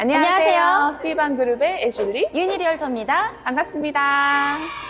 안녕하세요. 안녕하세요. 스티반 그룹의 애슐리 유니 realtor입니다. 반갑습니다.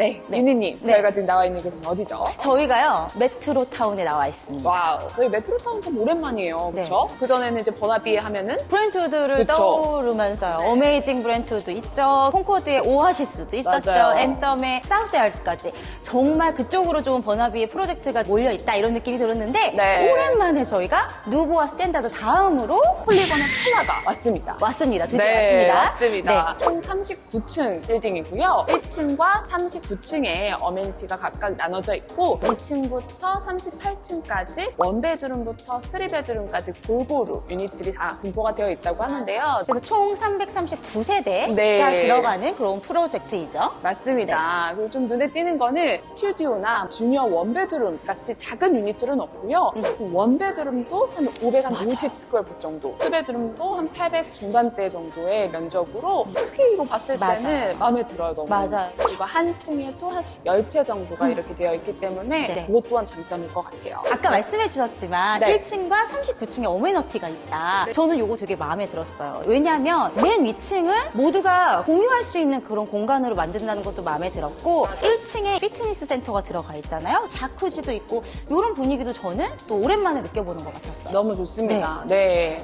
네, 네. 유니님 네. 저희가 지금 나와 있는 곳은 어디죠? 저희가요, 메트로타운에 나와 있습니다. Wow, 저희 메트로타운 참 오랜만이에요, 네. 그렇죠? 그 전에는 이제 버나비에 하면은 브랜트우드를 그쵸. 떠오르면서요. 어메이징 브랜트우드 있죠. 콩코드의 오아시스도 있었죠. 맞아요. 앤덤의 사우스얄즈까지. 정말 그쪽으로 좀 버나비의 프로젝트가 몰려 있다 이런 느낌이 들었는데 네. 오랜만에 저희가 누보와 스탠다드 다음으로 폴리곤의 펠라가 왔습니다. 왔습니다. 드디어 네, 왔습니다. 맞습니다. 총 39층 빌딩이고요. 1층과 39층에 amenity가 각각 나눠져 있고 2층부터 38층까지 one bedroom부터 3 bedroom까지 골고루 유닛들이 다 분포가 되어 있다고 하는데요. 그래서 총 339세대가 네. 들어가는 그런 프로젝트이죠. 맞습니다. 네. 그리고 좀 눈에 띄는 거는 스튜디오나 junior one bedroom 같이 작은 유닛들은 없고요. 음. One bedroom도 한 550 square foot 정도, two bedroom도 한 800 중반대 정도의 면적으로 크기로 봤을 때는 맞아요. 마음에 들어요, 너무. 맞아요. 그리고 한층 에 또한 10채 정도가 이렇게 되어 있기 때문에 네. 그것 또한 장점일 것 같아요. 아까 말씀해 주셨지만 네. 1층과 39층에 어메너티가 있다. 저는 요거 되게 마음에 들었어요. 왜냐하면 맨 위층을 모두가 공유할 수 있는 그런 공간으로 만든다는 것도 마음에 들었고 1층에 피트니스 센터가 들어가 있잖아요. 자쿠지도 있고 이런 분위기도 저는 또 오랜만에 느껴보는 것 같았어요. 너무 좋습니다. 네.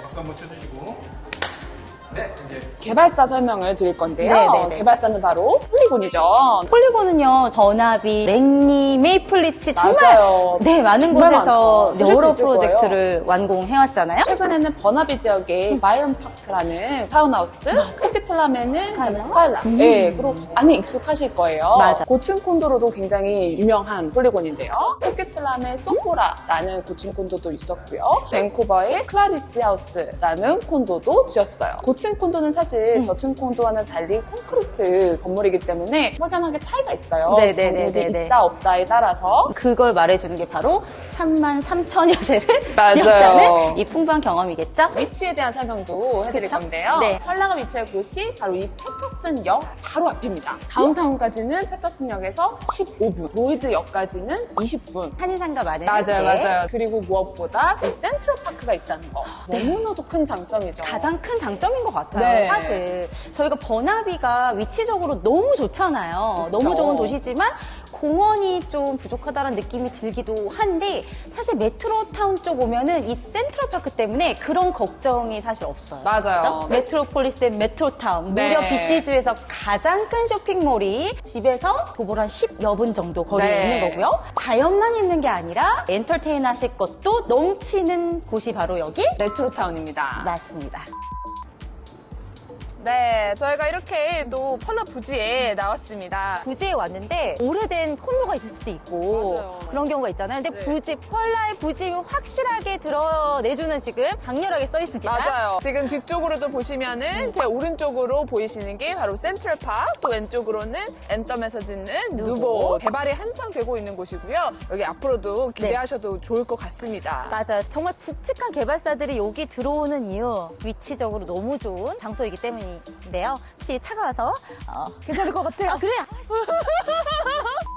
박수 한번 쳐주시고 네 개발사 설명을 드릴 건데요. 네, 네, 네. 개발사는 바로 폴리곤이죠. 폴리곤은요, 전압이, 랭리, 메이플리치 정말 맞아요. 네 많은 정말 곳에서 많죠. 여러 수 있을 거예요. 프로젝트를 완공해왔잖아요. 최근에는 버나비 지역의 바이런 파크라는 타운하우스, 그다음에 스카이라? 스카일라. 음. 네, 그리고 많이 익숙하실 거예요. 맞아. 고층 콘도로도 굉장히 유명한 폴리곤인데요. 코키틀람의 소포라라는 고층 콘도도 있었고요. 밴쿠버의 클라리치 하우스라는 콘도도 지었어요. 고층 콘도는 사실 음. 저층 콘도와는 달리 콘크리트 건물이기 때문에 확연하게 차이가 있어요. 네네네네네. 건물이 있다 없다에 따라서 그걸 말해주는 게 바로 3만 3천 여 세를 맞아요. 지었다는 이 풍부한 경험이겠죠? 위치에 대한 설명도 해드릴 그쵸? 건데요. 네. 펄라가 위치한 곳이 바로 이 패터슨역 바로 앞입니다. 다운타운까지는 패터슨역에서 15분, 로이드역까지는 20분. 한인상가 많은 맞아요, 네. 맞아요. 그리고 무엇보다 이 센트럴파크가 있다는 거. 너무나도 큰 장점이죠. 가장 큰 장점인 것 같아요. 네. 사실 저희가 버나비가 위치적으로 너무 좋잖아요. 너무 그쵸. 좋은 도시지만 공원이 좀 부족하다는 느낌이 들기도 한데 사실 메트로타운 쪽 오면은 이 센트럴파크 때문에 그런 걱정이 사실 없어요. 맞아요. 그죠? 메트로폴리스의 메트로타운 네. 무려 BC주에서 가장 큰 쇼핑몰이 집에서 도보로 한 10여 분 정도 거리에 네. 있는 거고요. 자연만 있는 게 아니라 엔터테인 하실 것도 넘치는 곳이 바로 여기 메트로타운입니다. 맞습니다. 네, 저희가 이렇게 또 펄라 부지에 나왔습니다. 부지에 왔는데 오래된 콘도가 있을 수도 있고 맞아요. 그런 경우가 있잖아요. 근데 네. 부지 펄라의 부지 확실하게 드러내주는 지금 강렬하게 써 있습니다. 맞아요. 지금 뒤쪽으로도 보시면은 제 오른쪽으로 보이시는 게 바로 센트럴파크, 또 왼쪽으로는 앤덤에서 짓는 누보. 누보. 개발이 한창 되고 있는 곳이고요. 여기 앞으로도 기대하셔도 좋을 것 같습니다. 맞아요. 정말 굵직한 개발사들이 여기 들어오는 이유 위치적으로 너무 좋은 장소이기 때문 인데요. 혹시 차가워서 어, 괜찮을 것 같아요. 아 그래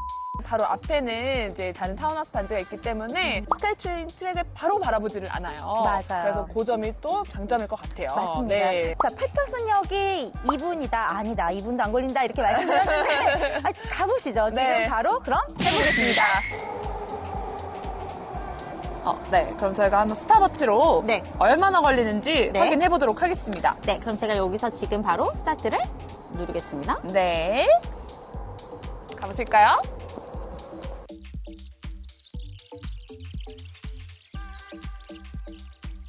바로 앞에는 이제 다른 타운하우스 단지가 있기 때문에 스카이트레인 트랙을 바로 바라보지를 않아요. 맞아요. 그래서 그 점이 또 장점일 것 같아요. 맞습니다. 네. 자, 패터슨역이 2분이다. 아니다. 2분도 안 걸린다. 이렇게 말씀드렸는데 아, 가보시죠. 지금 네. 바로 그럼 해보겠습니다. 어, 네. 그럼 저희가 한번 스톱워치로 네. 얼마나 걸리는지 네. 확인해 보도록 하겠습니다. 네, 그럼 제가 여기서 지금 바로 스타트를 누르겠습니다. 네. 가보실까요?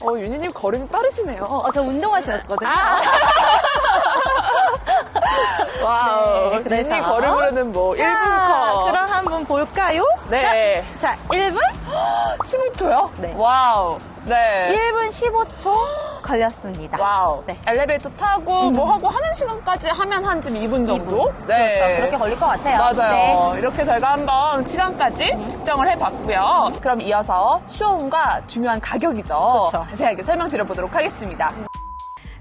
어, 유니님 걸음이 빠르시네요. 어, 저 운동하셨거든요. Wow. 네, 그래서. 유니 걸음으로는 뭐 1분 자, 컷. 그럼 한번 볼까요? 네. 자, 1분? 15초요? 네. Wow. 네. 1분 15초 걸렸습니다. Wow. 네. 엘리베이터 타고 뭐 하고 하는 시간까지 하면 한 지금 2분 정도? 네. 그렇죠. 그렇게 걸릴 것 같아요. 맞아요. 네. 이렇게 저희가 한번 시간까지 측정을 해봤고요. 그럼 이어서 show home과 중요한 가격이죠. 그렇죠. 자세하게 설명드려보도록 하겠습니다.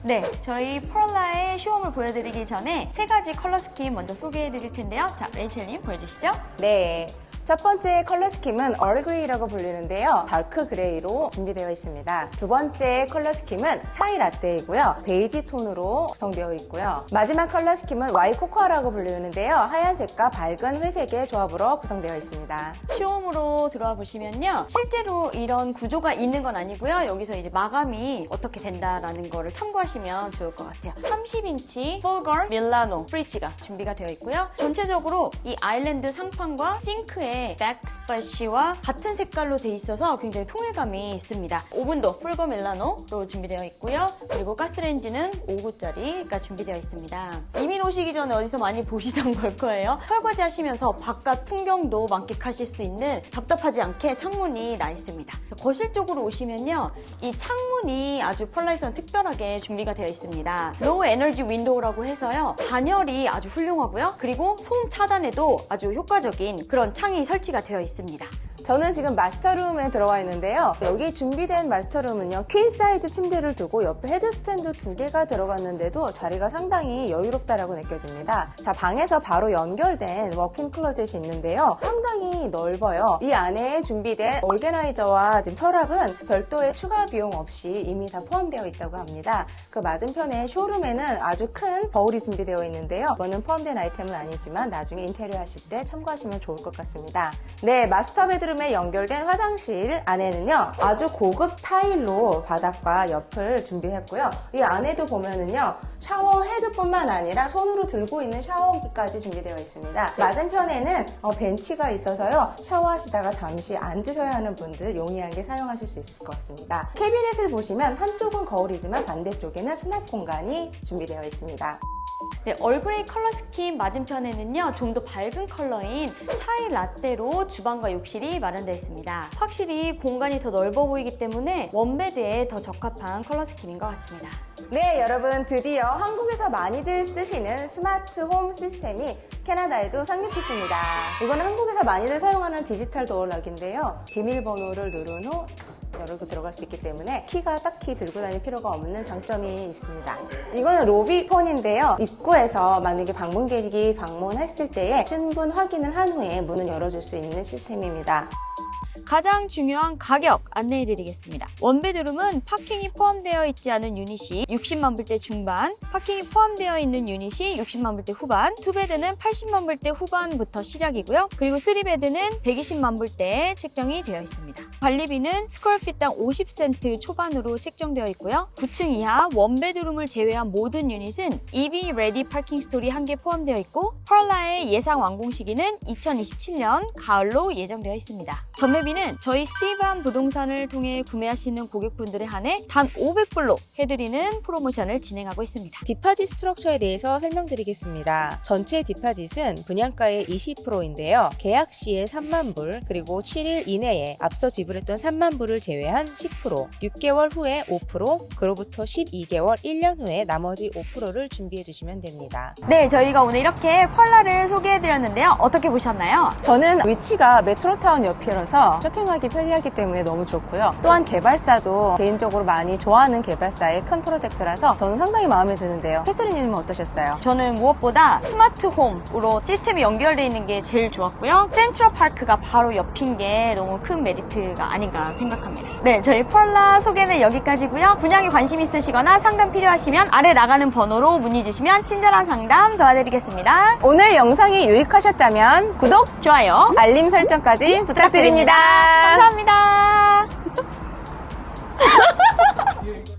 네, 저희 펄라의 show home을 보여드리기 전에 세 가지 color scheme 먼저 소개해드릴 텐데요. 자, 레이첼님 보여주시죠. 네. 첫 번째 color scheme은 얼그레이라고 불리는데요. dark grey로 준비되어 있습니다. 두 번째 color scheme은 chai latte이고요. 베이지 톤으로 구성되어 있고요. 마지막 color scheme은 white cocoa라고 불리는데요. 하얀색과 밝은 회색의 조합으로 구성되어 있습니다. show home으로 들어와 보시면요. 실제로 이런 구조가 있는 건 아니고요. 여기서 이제 마감이 어떻게 된다라는 거를 참고하시면 좋을 것 같아요. 30인치 Fulgor Milano fridge가 준비가 되어 있고요. 전체적으로 이 아일랜드 상판과 싱크의 backsplash와 같은 색깔로 돼 있어서 굉장히 통일감이 있습니다. 오븐도 Fulgor Milano로 준비되어 있고요. 그리고 가스레인지는 5구짜리가 준비되어 있습니다. 이민 오시기 전에 어디서 많이 보시던 걸 거예요. 설거지 하시면서 바깥 풍경도 만끽하실 수 있는 답답하지 않게 창문이 나 있습니다. 거실 쪽으로 오시면요. 이 창문이 아주 펄라에서는 특별하게 준비가 되어 있습니다. low energy window라고 해서요. 단열이 아주 훌륭하고요. 그리고 소음 차단에도 아주 효과적인 그런 창이 설치가 되어 있습니다. 저는 지금 master room에 들어와 있는데요. 여기 준비된 master room은요. queen size 침대를 두고 옆에 bed stand 두 개가 들어갔는데도 자리가 상당히 여유롭다라고 느껴집니다. 자, 방에서 바로 연결된 walk-in closet이 있는데요. 상당히 넓어요. 이 안에 준비된 organizer와 지금 서랍은 별도의 추가 비용 없이 이미 다 포함되어 있다고 합니다. 그 맞은편에 쇼룸에는 아주 큰 거울이 준비되어 있는데요. 이거는 포함된 아이템은 아니지만 나중에 인테리어 하실 때 참고하시면 좋을 것 같습니다. 네, master bedroom에 연결된 화장실 안에는요. 아주 고급 타일로 바닥과 옆을 준비했고요. 이 안에도 보면은요. 샤워 헤드뿐만 아니라 손으로 들고 있는 샤워기까지 준비되어 있습니다. 맞은편에는 어, 벤치가 있어서요. 샤워하시다가 잠시 앉으셔야 하는 분들 용이하게 사용하실 수 있을 것 같습니다. 캐비넷을 보시면 한쪽은 거울이지만 반대쪽에는 수납 공간이 준비되어 있습니다. 네, 얼그레이 color scheme 맞은편에는요, 좀 더 밝은 컬러인 chai latte로 주방과 욕실이 마련되어 있습니다. 확실히 공간이 더 넓어 보이기 때문에 one bed에 더 적합한 color scheme인 것 같습니다. 네, 여러분 드디어 한국에서 많이들 쓰시는 스마트 홈 시스템이 캐나다에도 상륙했습니다. 이거는 한국에서 많이들 사용하는 디지털 도어락인데요. 비밀번호를 누른 후 열고 들어갈 수 있기 때문에 키가 딱히 들고 다닐 필요가 없는 장점이 있습니다. 이거는 로비폰인데요. 입구에서 만약에 방문객이 방문했을 때에 신분 확인을 한 후에 문을 열어줄 수 있는 시스템입니다. 가장 중요한 가격 안내해 드리겠습니다. one bedroom은 parking이 포함되어 있지 않은 유닛이 60만 불대 중반, parking이 포함되어 있는 유닛이 60만 불대 후반, two bed는 80만 불대 후반부터 시작이고요. 그리고 three bed는 120만 불대에 책정이 되어 있습니다. 관리비는 square feet당 50센트 초반으로 책정되어 있고요. 9층 이하 one bedroom을 제외한 모든 유닛은 EV 레디 파킹 스토리 한 개 포함되어 있고 펄라의 예상 완공 시기는 2027년 가을로 예정되어 있습니다. 전매비는 저희 스티브한 부동산을 통해 구매하시는 고객분들에 한해 단 500불로 해드리는 프로모션을 진행하고 있습니다. 디파짓 스트럭처에 대해서 설명드리겠습니다. 전체 디파짓은 분양가의 20%인데요. 계약 시에 3만 불, 그리고 7일 이내에 앞서 지불했던 3만 불을 제외한 10%, 6개월 후에 5%, 그로부터 12개월, 1년 후에 나머지 5%를 준비해 주시면 됩니다. 네, 저희가 오늘 이렇게 펄라를 소개해 드렸는데요. 어떻게 보셨나요? 저는 위치가 메트로타운 옆이라서 쇼핑하기 편리하기 때문에 너무 좋고요. 또한 개발사도 개인적으로 많이 좋아하는 개발사의 큰 프로젝트라서 저는 상당히 마음에 드는데요. 캐서린님은 어떠셨어요? 저는 무엇보다 스마트 홈으로 시스템이 연결되어 있는 게 제일 좋았고요. 센트럴 파크가 바로 옆인 게 너무 큰 메리트가 아닌가 생각합니다. 네, 저희 펄라 소개는 여기까지고요. 분양에 관심 있으시거나 상담 필요하시면 아래 나가는 번호로 문의 주시면 친절한 상담 도와드리겠습니다. 오늘 영상이 유익하셨다면 구독, 좋아요. 알림 설정까지 부탁드립 감사합니다. 감사합니다.